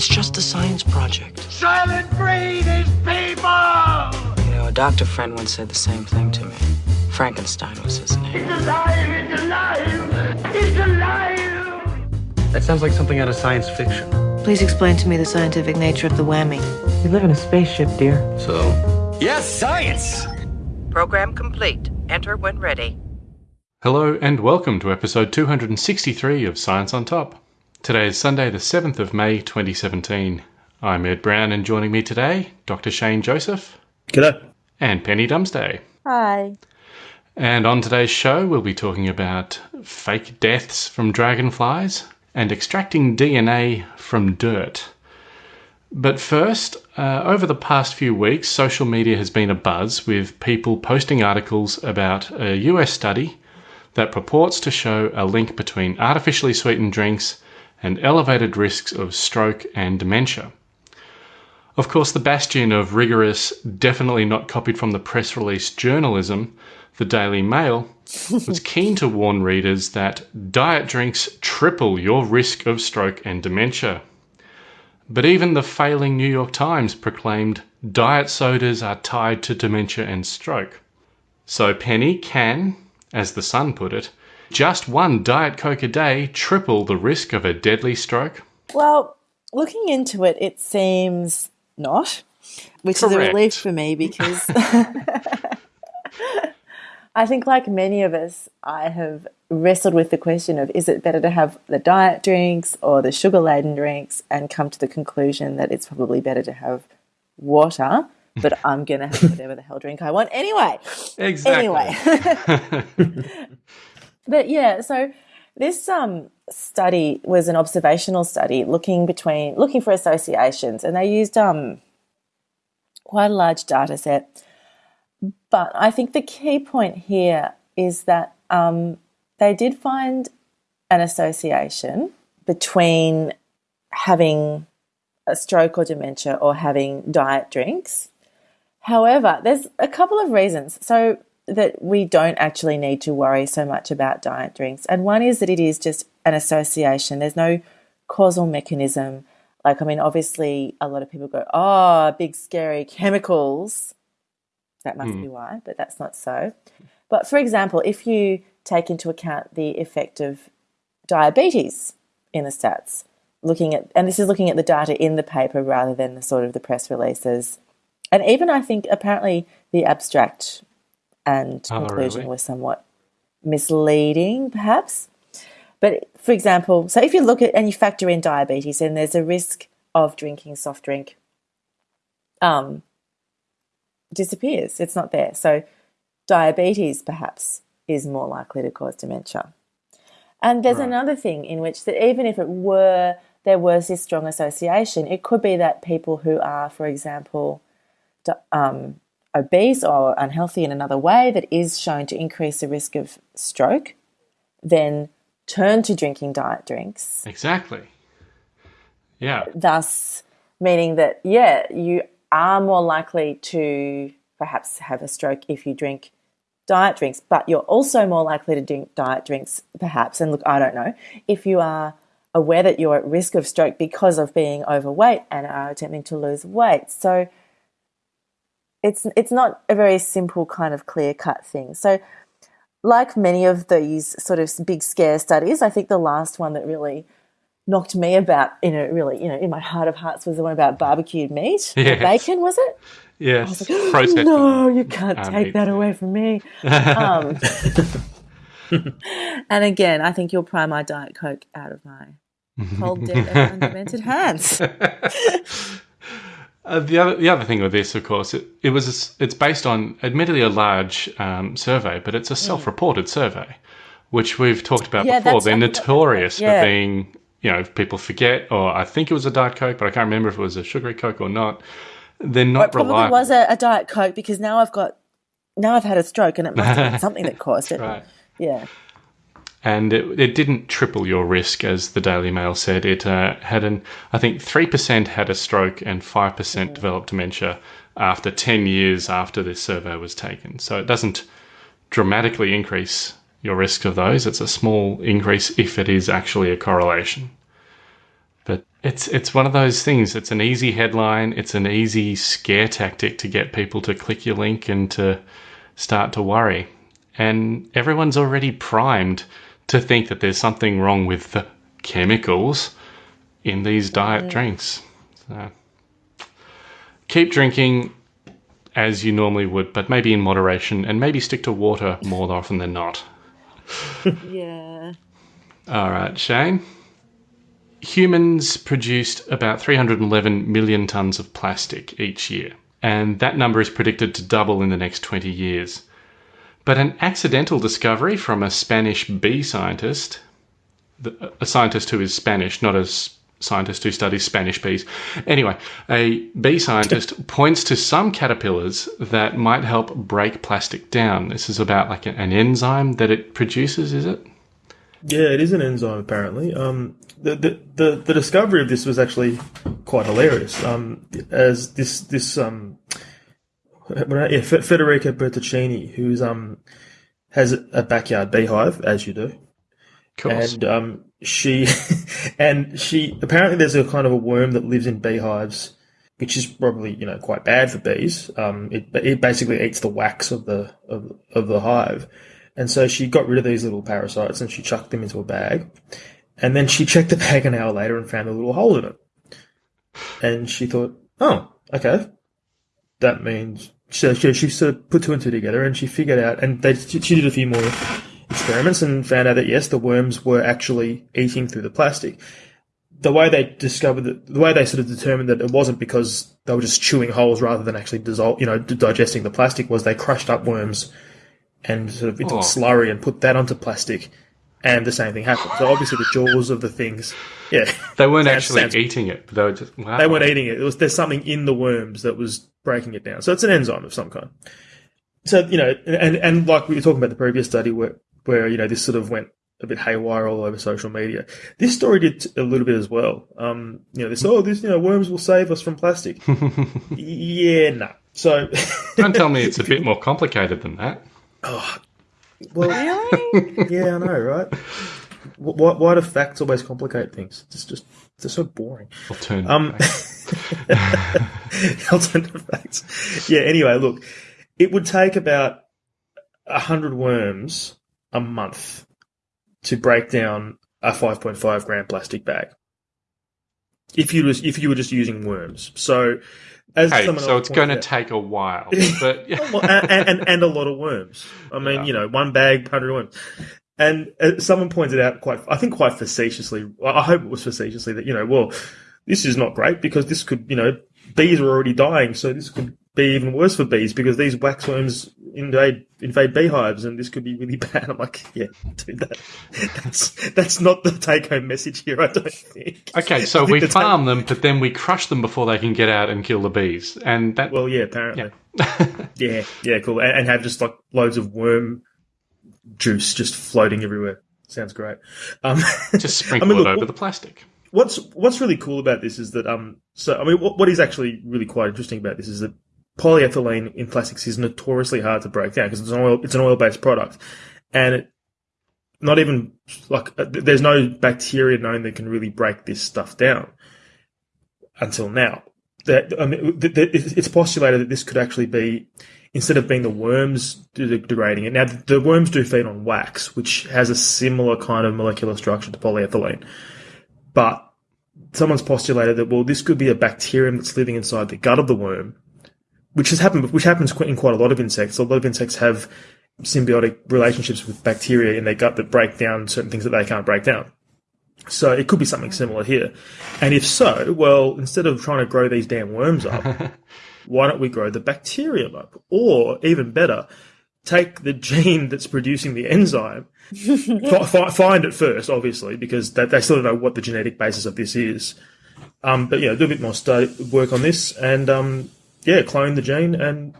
It's just a science project. Soylent Green is people! You know, a doctor friend once said the same thing to me. Frankenstein was his name. It's alive! It's alive! It's alive! That sounds like something out of science fiction. Please explain to me the scientific nature of the whammy. We live in a spaceship, dear. So? Yes, science! Program complete. Enter when ready. Hello and welcome to episode 263 of Science on Top. Today is Sunday, the 7th of May 2017. I'm Ed Brown, and joining me today, Dr. Shane Joseph. G'day. And Penny Dumsday. Hi. And on today's show, we'll be talking about fake deaths from dragonflies and extracting DNA from dirt. But first, uh, over the past few weeks, social media has been abuzz with people posting articles about a US study that purports to show a link between artificially sweetened drinks and elevated risks of stroke and dementia. Of course, the bastion of rigorous, definitely not copied from the press release journalism, the Daily Mail, was keen to warn readers that diet drinks triple your risk of stroke and dementia. But even the failing New York Times proclaimed diet sodas are tied to dementia and stroke. So Penny can, as the Sun put it, just one Diet Coke a day triple the risk of a deadly stroke? Well, looking into it, it seems not, which Correct. is a relief for me because I think, like many of us, I have wrestled with the question of is it better to have the diet drinks or the sugar laden drinks and come to the conclusion that it's probably better to have water, but I'm going to have whatever the hell drink I want anyway. Exactly. Anyway. but yeah, so this um, study was an observational study looking between looking for associations, and they used um, quite a large data set. But I think the key point here is that um, they did find an association between having a stroke or dementia or having diet drinks. However, there's a couple of reasons. So that we don't actually need to worry so much about diet drinks. And one is that it is just an association. There's no causal mechanism. Like, I mean, obviously, a lot of people go, oh, big scary chemicals. That must mm. be why, but that's not so. But for example, if you take into account the effect of diabetes in the stats, looking at, and this is looking at the data in the paper rather than the sort of the press releases. And even I think apparently the abstract and oh, conclusion really? was somewhat misleading, perhaps. But for example, so if you look at and you factor in diabetes, then there's a risk of drinking soft drink um, disappears. It's not there. So diabetes perhaps is more likely to cause dementia. And there's right. another thing in which that even if it were there was this strong association, it could be that people who are, for example, um, obese or unhealthy in another way that is shown to increase the risk of stroke, then turn to drinking diet drinks. Exactly. Yeah. Thus, meaning that, yeah, you are more likely to perhaps have a stroke if you drink diet drinks, but you're also more likely to drink diet drinks, perhaps. And look, I don't know, if you are aware that you're at risk of stroke because of being overweight and are attempting to lose weight. So, it's it's not a very simple kind of clear cut thing. So, like many of these sort of big scare studies, I think the last one that really knocked me about, you know, really, you know, in my heart of hearts was the one about barbecued meat, yes. bacon, was it? Yes. Like, no, you can't take meat. that away from me. Um, and again, I think you'll pry my diet coke out of my cold, dead, and undemented hands. Uh, the other the other thing with this, of course, it, it was it's based on admittedly a large um, survey, but it's a mm. self-reported survey, which we've talked about yeah, before. They're notorious yeah. for being, you know, people forget, or I think it was a diet coke, but I can't remember if it was a sugary coke or not. They're not well, it probably reliable. was a, a, diet coke because now I've got now I've had a stroke and it must have been something that caused it. Right. Yeah and it, it, didn't triple your risk, as the Daily Mail said. It uh, had an, I think, three percent had a stroke and five percent mm-hmm. developed dementia after ten years after this survey was taken. So it doesn't dramatically increase your risk of those. It's a small increase if it is actually a correlation. But it's it's one of those things. It's an easy headline. It's an easy scare tactic to get people to click your link and to start to worry. And everyone's already primed to think that there's something wrong with the chemicals in these diet drinks. So keep drinking as you normally would, but maybe in moderation, and maybe stick to water more often than not. Yeah. All right, Shane. Humans produced about 311 million tonnes of plastic each year, and that number is predicted to double in the next 20 years. But an accidental discovery from a Spanish bee scientist, a scientist who is Spanish, not a scientist who studies Spanish bees. Anyway, a bee scientist points to some caterpillars that might help break plastic down. This is about like an enzyme that it produces, is it? Yeah, it is an enzyme apparently. Um, the, the, the, the discovery of this was actually quite hilarious. Um, as this this um, yeah, Federica Bertocchini, who's um has a backyard beehive, as you do, and um, she and she apparently there's a kind of a worm that lives in beehives, which is probably you know quite bad for bees. Um, it it basically eats the wax of the of, of the hive, and so she got rid of these little parasites and she chucked them into a bag, and then she checked the bag an hour later and found a little hole in it, and she thought, oh, okay, that means so she, she sort of put two and two together and she figured out, and they, she did a few more experiments and found out that yes, the worms were actually eating through the plastic. The way they discovered that, the way they sort of determined that it wasn't because they were just chewing holes rather than actually dissolve, you know, digesting the plastic was they crushed up worms and sort of into Oh. a slurry and put that onto plastic, and the same thing happened. So obviously the jaws of the things, yeah, They weren't actually sounds- eating it. They were just wow. they weren't eating it. It was there's something in the worms that was breaking it down. So it's an enzyme of some kind. So you know, and and like we were talking about the previous study where where you know this sort of went a bit haywire all over social media. This story did a little bit as well. Um, you know, this oh this you know worms will save us from plastic. yeah, no. So Don't tell me it's a bit more complicated than that. Well, Really? yeah, I know, right? Why, why do facts always complicate things? It's just they're so boring. Alternative Um, facts. alternative facts. Yeah. Anyway, look, it would take about a hundred worms a month to break down a 5.5 gram plastic bag. If you was if you were just using worms, so as Hey, so it's going to take a while, but well, and, and and a lot of worms. I mean, Yeah. you know, one bag, hundred worms. And uh, someone pointed out quite, I think, quite facetiously. I I hope it was facetiously that you know, well, this is not great because this could, you know, bees are already dying, so this could be even worse for bees because these waxworms invade invade beehives, and this could be really bad. I'm like, yeah, dude, that, that's that's not the take home message here. I don't think. okay, so we farm them, but then we crush them before they can get out and kill the bees, and that Well, yeah, apparently. Yeah, yeah, cool. And, and have just like loads of worm juice just floating everywhere. Sounds great. Um, just sprinkle I mean, it look, over the plastic. what's what's really cool about this is that um, so I mean, what, what is actually really quite interesting about this is that polyethylene in plastics is notoriously hard to break down because it's an oil it's an oil based product, and it, not even like uh, there's no bacteria known that can really break this stuff down until now. That I mean, it's postulated that this could actually be instead of being the worms de- degrading it. Now, the worms do feed on wax, which has a similar kind of molecular structure to polyethylene, but someone's postulated that well, this could be a bacterium that's living inside the gut of the worm, which has happened, which happens in quite a lot of insects. A lot of insects have symbiotic relationships with bacteria in their gut that break down certain things that they can't break down. So it could be something similar here. And if so, well, instead of trying to grow these damn worms up, why don't we grow the bacterium up? Or even better, take the gene that's producing the enzyme, fi- fi- find it first, obviously, because they, they still don't know what the genetic basis of this is. Um, but yeah, do a bit more study, work on this, and um, yeah, clone the gene and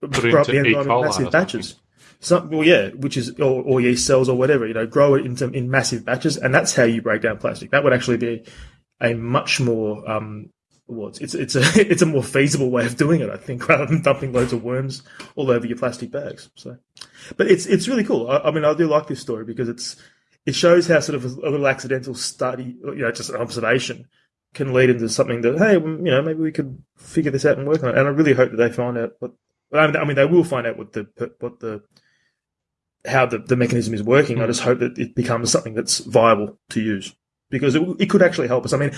Put grow up the E. enzyme in massive batches. Some, well, yeah, which is or, or yeast cells or whatever. You know, grow it into in massive batches, and that's how you break down plastic. That would actually be a much more um, well, it's, it's it's a it's a more feasible way of doing it, I think, rather than dumping loads of worms all over your plastic bags. So, but it's it's really cool. I, I mean, I do like this story because it's it shows how sort of a, a little accidental study, you know, just an observation can lead into something that, hey, you know, maybe we could figure this out and work on it. And I really hope that they find out what, I mean, they will find out what the, what the, how the, the mechanism is working. I hmm. just hope that it becomes something that's viable to use because it, it could actually help us. I mean,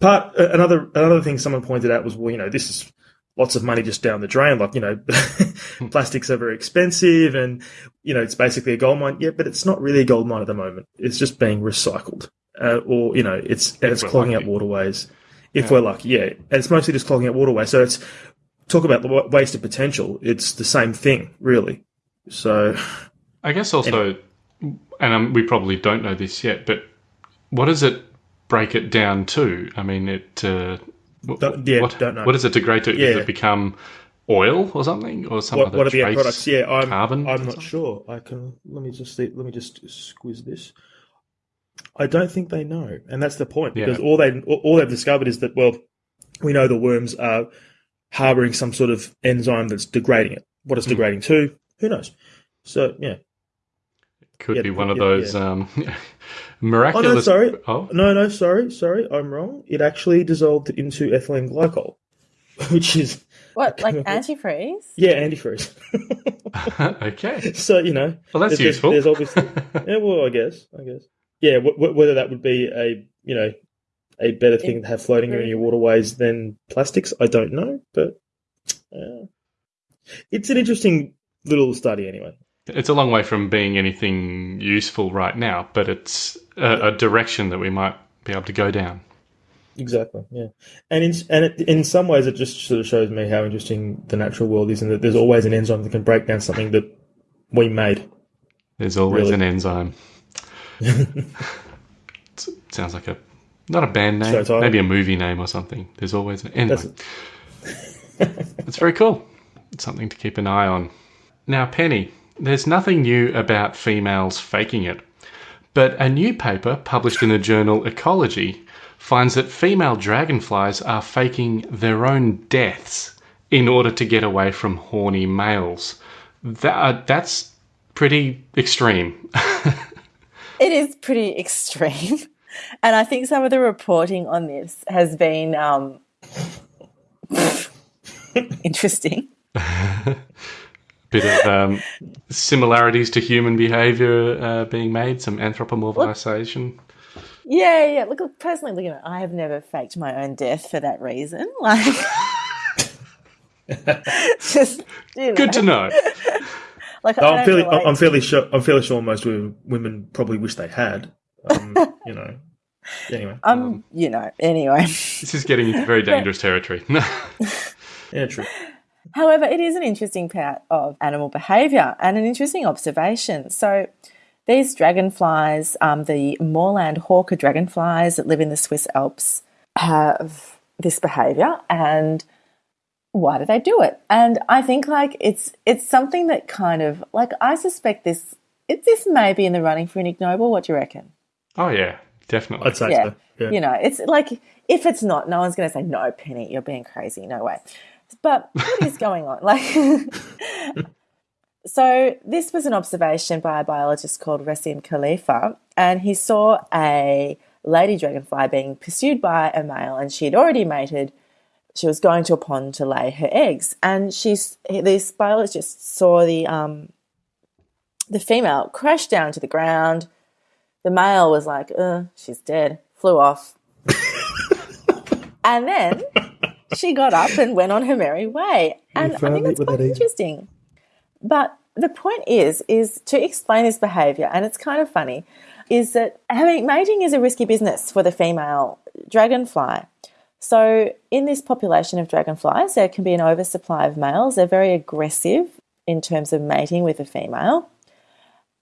part, another, another thing someone pointed out was, well, you know, this is, lots of money just down the drain. Like, you know, hmm. plastics are very expensive and, you know, it's basically a gold mine. Yeah, but it's not really a gold mine at the moment. It's just being recycled. Uh, or, you know, it's, it's clogging lucky. up waterways. If yeah. we're lucky, yeah. And it's mostly just clogging up waterways. So it's, talk about the wasted potential. It's the same thing, really. So. I guess also, anyway. and um, we probably don't know this yet, but what does it break it down to? I mean, it, uh, don't, yeah, what, don't know. What does it degrade to? Yeah. Does it become oil or something, or some what, other what are the products? Yeah, I'm, carbon. I'm not sure. I can let me just see, let me just squeeze this. I don't think they know, and that's the point because yeah. all they all they've discovered is that well, we know the worms are harboring some sort of enzyme that's degrading it. What it's mm. degrading to, who knows? So yeah, It could yeah, be one of those yeah. um, miraculous. Oh no, sorry. Oh no, no, sorry, sorry, I'm wrong. It actually dissolved into ethylene glycol, which is what, like antifreeze? Yeah, antifreeze. okay. So you know, well, that's there's, useful. There's obviously, yeah. Well, I guess, I guess, yeah. W- w- whether that would be a you know a better thing to have floating in your waterways than plastics, I don't know, but uh, it's an interesting little study anyway. It's a long way from being anything useful right now, but it's a, a direction that we might be able to go down. Exactly. Yeah, and in and it, in some ways, it just sort of shows me how interesting the natural world is, and that there's always an enzyme that can break down something that we made. There's always really. an enzyme. sounds like a not a band name, maybe a movie name or something. There's always an enzyme. That's very cool. It's something to keep an eye on. Now, Penny, there's nothing new about females faking it, but a new paper published in the journal Ecology finds that female dragonflies are faking their own deaths in order to get away from horny males. That, uh, that's pretty extreme. it is pretty extreme. And I think some of the reporting on this has been um, interesting. bit of um, similarities to human behavior uh, being made, some anthropomorphization. Yeah, yeah. Look, personally, looking at it, I have never faked my own death for that reason. Like, just you know. good to know. Like, no, I'm fairly, I'm fairly sure, I'm fairly sure most women probably wish they had. Um, you know. Anyway, um, um, you know. Anyway, this is getting into very dangerous territory. yeah, true. However, it is an interesting part of animal behaviour and an interesting observation. So, these dragonflies, um, the moorland hawker dragonflies that live in the Swiss Alps, have this behaviour, and why do they do it? And I think like it's it's something that kind of like I suspect this it, this may be in the running for an Ig Nobel. What do you reckon? Oh yeah, definitely. I'd say yeah. so. Yeah. You know, it's like if it's not, no one's going to say no, Penny, you're being crazy. No way. But what is going on? Like, so this was an observation by a biologist called Rassim Khelifa, and he saw a lady dragonfly being pursued by a male, and she had already mated. She was going to a pond to lay her eggs, and she's this biologist saw the um, the female crash down to the ground. The male was like, uh, she's dead, flew off. and then she got up and went on her merry way. And I think that's quite interesting. But the point is, is to explain this behavior, and it's kind of funny, is that having mating is a risky business for the female dragonfly. So in this population of dragonflies, there can be an oversupply of males. They're very aggressive in terms of mating with a female.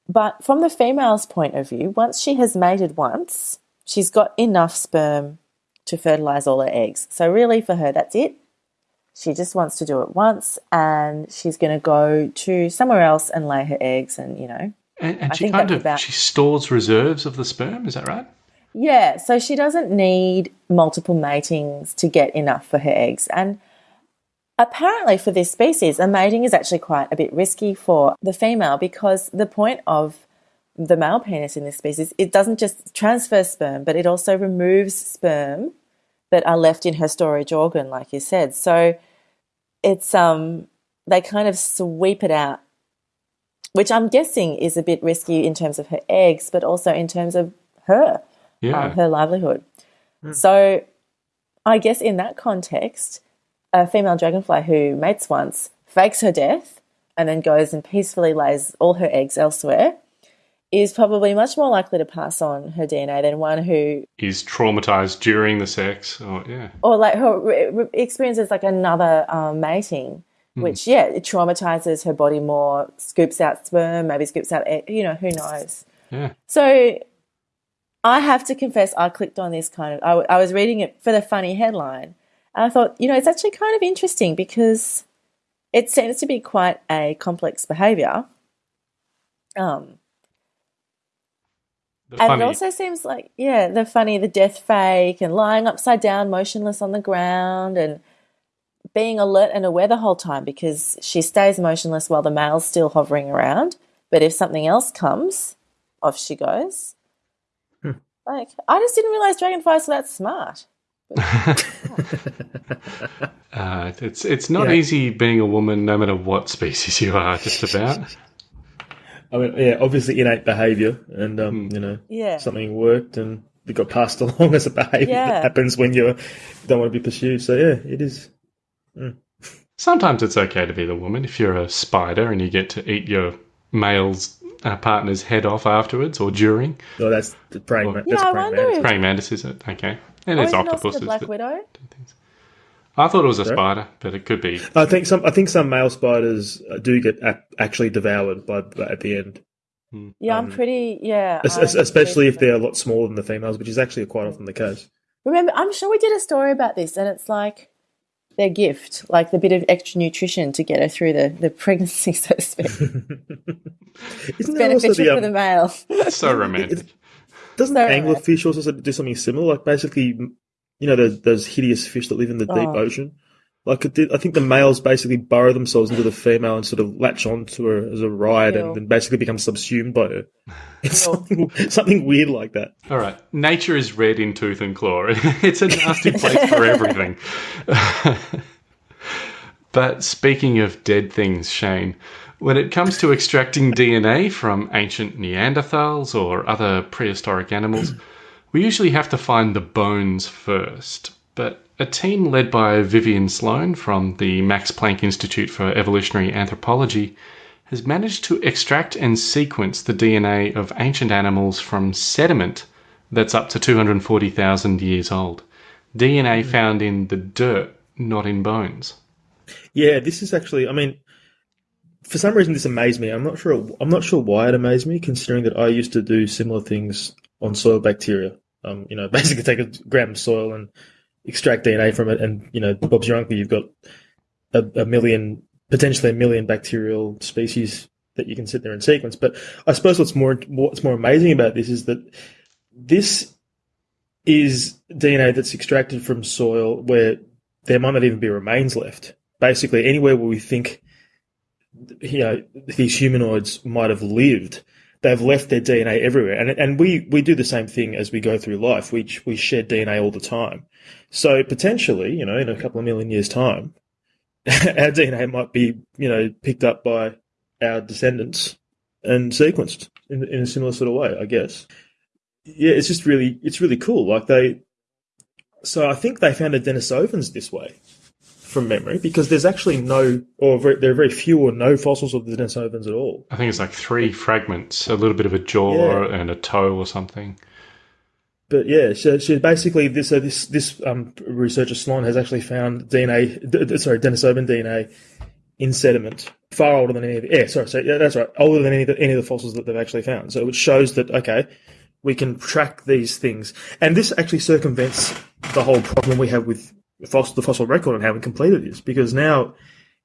But from the female's point of view, once she has mated once, she's got enough sperm to fertilize all her eggs. So, really, for her, that's it. She just wants to do it once and she's going to go to somewhere else and lay her eggs and, you know. And, and she kind of about... she stores reserves of the sperm, is that right? Yeah, so she doesn't need multiple matings to get enough for her eggs. And apparently, for this species, a mating is actually quite a bit risky for the female because the point of the male penis in this species, it doesn't just transfer sperm, but it also removes sperm that are left in her storage organ, like you said. So it's um they kind of sweep it out, which I'm guessing is a bit risky in terms of her eggs, but also in terms of her, Yeah. um, her livelihood. So I guess in that context, a female dragonfly who mates once fakes her death and then goes and peacefully lays all her eggs elsewhere is probably much more likely to pass on her DNA than one who, Is traumatized during the sex, or yeah, or like her experiences like another um, mating, which yeah, it traumatizes her body more, scoops out sperm, maybe scoops out, egg, you know, who knows. yeah. So I have to confess, I clicked on this kind of, I, w- I was reading it for the funny headline. And I thought, you know, it's actually kind of interesting because it seems to be quite a complex behavior. Um, The and funny, it also seems like, yeah, the funny, the death fake, and lying upside down, motionless on the ground, and being alert and aware the whole time because she stays motionless while the male's still hovering around. But if something else comes, off she goes. Like, I just didn't realize dragonflies were that smart. uh, it's it's not Yeah. easy being a woman, no matter what species you are. Just about. I mean, yeah, obviously innate behaviour, and um, Hmm. you know, Yeah. something worked and it got passed along as a behaviour Yeah. that happens when you don't want to be pursued. So yeah, it is. Sometimes it's okay to be the woman if you're a spider and you get to eat your male's uh, partner's head off afterwards or during. Oh, that's the praying. Well- ma- Yeah, that's I praying wonder mantis. if- Praying mantis, is it? Okay. And Or there's is it also octopuses. the Black that- Widow? I thought it was a Sorry? spider, but it could be. I think some. I think some male spiders uh, do get ac- actually devoured by at the end, Yeah, I'm Um, pretty, yeah. Es- I'm especially if they're a lot smaller than the females, which is actually quite often the case. Remember, I'm sure we did a story about this, and it's like their gift, like the bit of extra nutrition to get her through the, the pregnancy, so to speak. Isn't there also Beneficial the for um, the male. So romantic. doesn't Sorry, anglerfish also do something similar? Like basically, you know, those, those hideous fish that live in the deep Oh. ocean. Like it did, I think the males basically burrow themselves into the female and sort of latch onto her as a ride, and then basically become subsumed by her. It's something, something weird like that. All right. Nature is red in tooth and claw. it's a nasty place for everything. but speaking of dead things, Shane, when it comes to extracting DNA from ancient Neanderthals or other prehistoric animals, we usually have to find the bones first. But a team led by Viviane Slon from the Max Planck Institute for Evolutionary Anthropology has managed to extract and sequence the DNA of ancient animals from sediment that's up to 240,000 years old. DNA found in the dirt, not in bones. Yeah, this is actually. I mean, for some reason, this amazed me. I'm not sure. I'm not sure why it amazed me, considering that I used to do similar things on soil bacteria. Um, you know, basically take a gram of soil and extract DNA from it, and you know, Bob's your uncle. You've got a, a million, potentially a million bacterial species that you can sit there and sequence. But I suppose what's more what's more amazing about this is that this is DNA that's extracted from soil where there might not even be remains left. Basically, anywhere where we think you know these humanoids might have lived, they've left their DNA everywhere, and and we we do the same thing as we go through life. We we shed DNA all the time, so potentially, you know, in a couple of million years' time, our DNA might be you know picked up by our descendants and sequenced in in a similar sort of way, I guess. Yeah, it's just really it's really cool. Like they, so I think they found a Denisovans this way from memory because there's actually no, or very, there are very few or no fossils of the Denisovans at all. I think it's like three fragments a little bit of a jaw Yeah. and a toe or something. But yeah, so, so basically this so this this um, researcher Slon has actually found DNA, sorry, Denisovan DNA in sediment far older than any of yeah, sorry, so yeah, that's right, older than any of the, any of the fossils that they've actually found. So it shows that okay, we can track these things, and this actually circumvents the whole problem we have with fossil, the fossil record and how completed this Because now,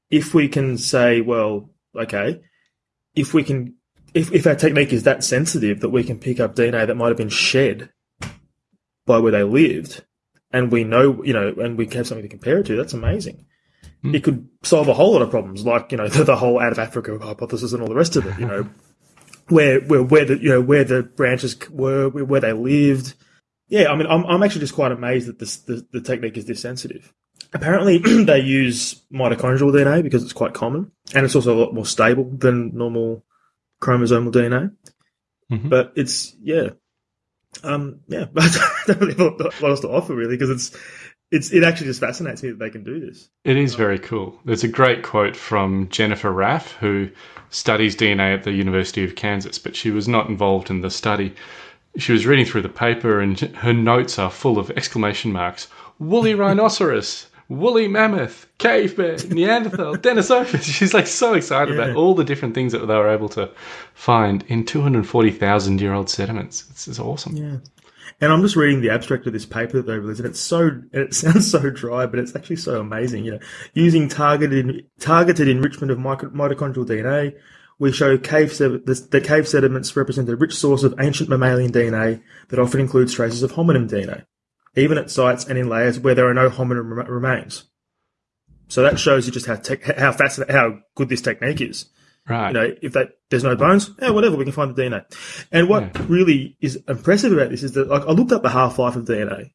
if we can say, well, okay, if we can, if if our technique is that sensitive that we can pick up DNA that might have been shed by where they lived, and we know, you know, and we have something to compare it to, that's amazing. Hmm. It could solve a whole lot of problems, like you know the, the whole out of Africa hypothesis and all the rest of it. You know, where where where the you know where the branches were, where they lived. Yeah, I mean, I'm I'm actually just quite amazed that this the, the technique is this sensitive. Apparently, they use mitochondrial DNA because it's quite common, and it's also a lot more stable than normal chromosomal DNA. Mhm. But it's yeah, um, yeah. I don't really have a lot else to offer really because it's it's it actually just fascinates me that they can do this. It is very cool. There's a great quote from Jennifer Raff, who studies DNA at the University of Kansas, but she was not involved in the study. She was reading through the paper, and her notes are full of exclamation marks woolly rhinoceros, woolly mammoth, cave bear, Neanderthal, Denisovus. She's like so excited Yeah. about all the different things that they were able to find in 240,000 year old sediments. This is awesome. Yeah. And I'm just reading the abstract of this paper that they released, and it's so and it sounds so dry, but it's actually so amazing. You know, using targeted targeted enrichment of mito- mitochondrial DNA, we show cave the, the cave sediments represent a rich source of ancient mammalian DNA that often includes traces of hominin DNA, even at sites and in layers where there are no hominin rem- remains. So that shows you just how how fascinating, how good this technique is Right. you know, if that there's no bones, yeah, whatever, we can find the DNA. And what really is impressive about this is that like I looked up the half life of DNA,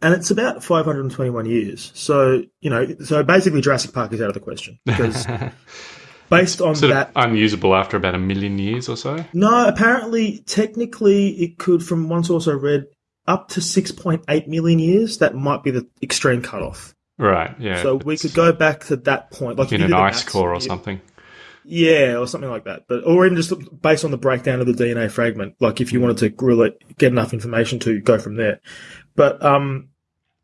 and it's about 521 years. So you know, so basically Jurassic Park is out of the question because based on sort that. of unusable after about a million years or so. no, apparently, technically, it could, from one source I read, up to 6.8 million years. That might be the extreme cutoff. Right. Yeah. So we could go back to that point, like in you an ice maths, core or something. Yeah, or something like that. But or even just based on the breakdown of the DNA fragment, like if you wanted to grill it, get enough information to go from there. But um,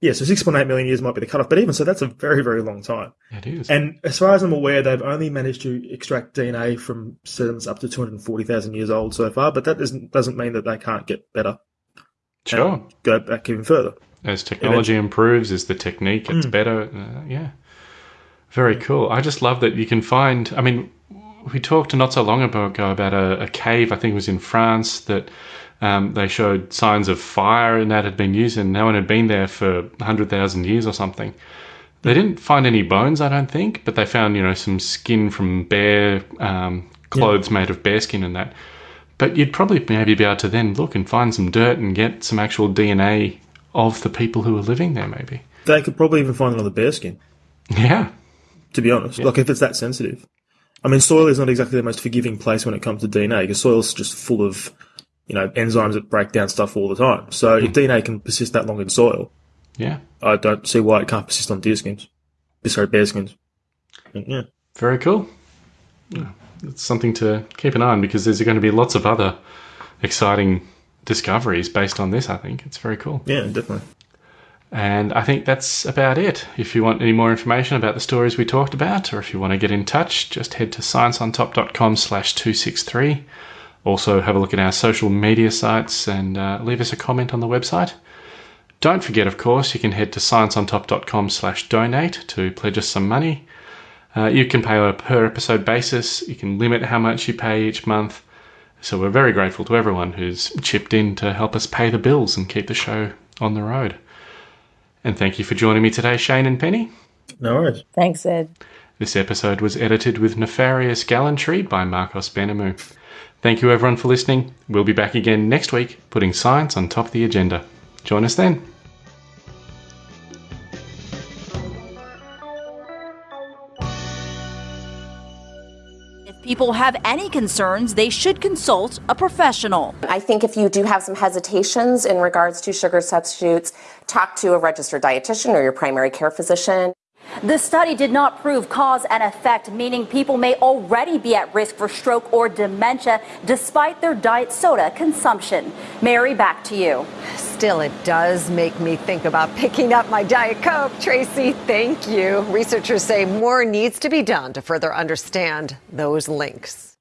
yeah, so six point eight million years might be the cutoff. But even so, that's a very very long time. It is. And as far as I'm aware, they've only managed to extract DNA from sediments up to two hundred forty thousand years old so far. But that doesn't doesn't mean that they can't get better. Sure. go back even further. As technology improves, as the technique gets better, uh, yeah. Very cool. I just love that you can find. I mean, we talked not so long ago about a, a cave, I think it was in France, that um, they showed signs of fire and that had been used, and no one had been there for 100,000 years or something. They didn't find any bones, I don't think, but they found, you know, some skin from bear, um, clothes made of bear skin and that. But you'd probably maybe be able to then look and find some dirt and get some actual DNA of the people who were living there, maybe. They could probably even find another bear skin. Yeah. to be honest. Like if it's that sensitive. I mean, soil is not exactly the most forgiving place when it comes to DNA because soil's just full of, you know, enzymes that break down stuff all the time. So if hmm. DNA can persist that long in soil, Yeah. I don't see why it can't persist on deer skins. Sorry, bear skins. Yeah. Very cool. Yeah, It's something to keep an eye on because there's going to be lots of other exciting discoveries based on this, I think. It's very cool. Yeah, definitely. And I think that's about it. If you want any more information about the stories we talked about, or if you want to get in touch, just head to scienceontop.com slash 263. Also, have a look at our social media sites and uh, leave us a comment on the website. Don't forget, of course, you can head to scienceontop.com slash donate to pledge us some money. Uh, you can pay on a per episode basis. You can limit how much you pay each month. So we're very grateful to everyone who's chipped in to help us pay the bills and keep the show on the road. And thank you for joining me today, Shane and Penny. No worries. Thanks, Ed. This episode was edited with nefarious gallantry by Marcos Benamu. Thank you everyone for listening. We'll be back again next week, putting science on top of the agenda. Join us then. If people have any concerns, they should consult a professional. I think if you do have some hesitations in regards to sugar substitutes, talk to a registered dietitian or your primary care physician. The study did not prove cause and effect, meaning people may already be at risk for stroke or dementia despite their diet soda consumption. Mary, back to you. Still, it does make me think about picking up my Diet Coke. Tracy, thank you. Researchers say more needs to be done to further understand those links.